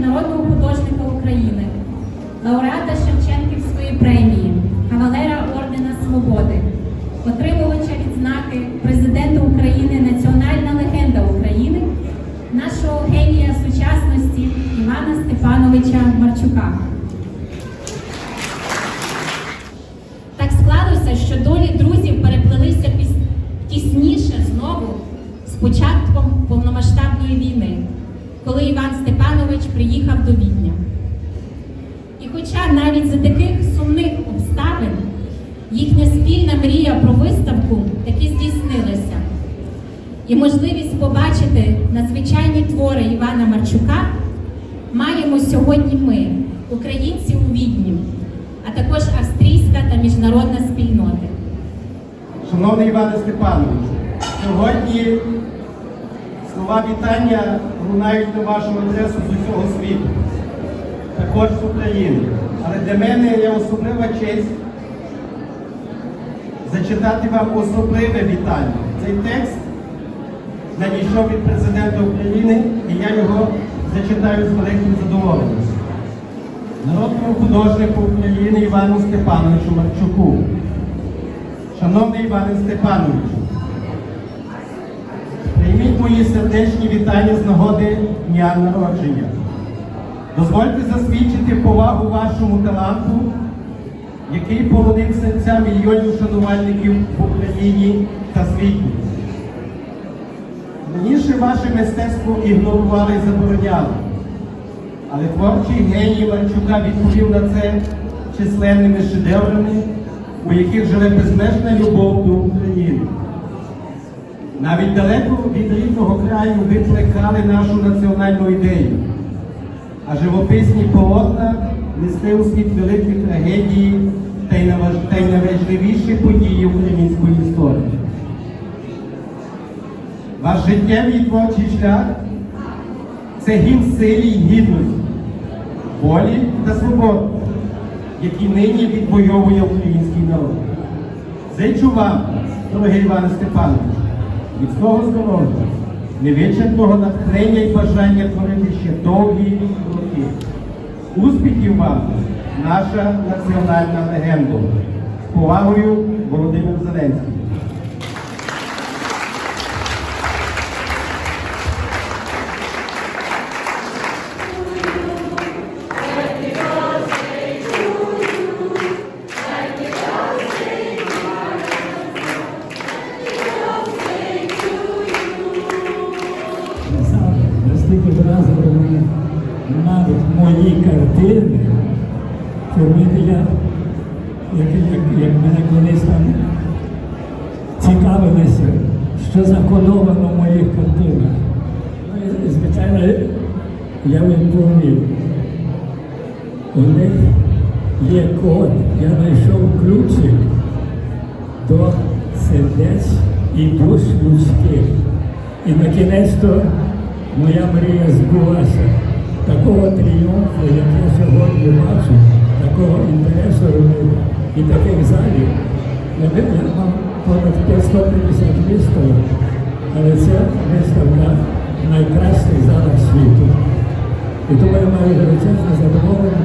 народного художника України, лауреата Шевченківської премії, кавалера Ордена Свободи, отримувача відзнаки президента України, національна легенда України, нашого генія сучасності Івана Степановича Марчука. Так склалося, що долі друзів переплелися піс- тісніше знову з початком повномасштабної війни, коли Іван Степанович приїхав до Відня. І хоча навіть за таких сумних обставин їхня спільна мрія про виставку таки здійснилася, і можливість побачити надзвичайні твори Івана Марчука маємо сьогодні ми, українці у Відні, а також австрійська та міжнародна спільноти. Шановний Іване Степановичу, сьогодні слова вітання лунають на вашу адресу з усього світу, також з України. Але для мене є особлива честь зачитати вам особливе вітання. Цей текст надійшов від президента України, і я його зачитаю з великим задоволенням. Народному художнику України Івану Степановичу Марчуку. Шановний Іване Степановичу, прийміть мої сердечні вітання з нагоди дня народження. Дозвольте засвідчити повагу вашому таланту, який полонив серця мільйонів шанувальників в Україні та світі. Раніше ваше мистецтво ігнорували і забороняли, але творчий геній Марчука відповів на це численними шедеврами, у яких живе безмежна любов до України. Навіть далеко від рідного краю ви плекали нашу національну ідею, а живописні полотна нести у світ великі трагедії та й найважливіші події української історії. Ваш життєвий творчий шлях це гімн силі й гідності, волі та свободи, які нині відвоює український народ. Зичу вам, дорогий Іване Степанович, міцного здоров'я, невичерпного натхнення і бажання творити ще довгі роки. Успіхів вам, наша національна легенда. З повагою Володимир Зеленський. Навіть мої картини, що мені я, як, як, як мене колись там цікавилися, що закодовано в моїх картинах. Ну, і, звичайно, я відповів. У них є код, я знайшов ключик до сердець і душ людських. І на кінець то моя мрія збулася. Такого тріумфу, як я сьогодні бачу, такого інтересу робив і таких залів. Я, ви- мав понад 550 виставок, але ця виставка найкращих залах світу. І тому я маю величезне задоволення,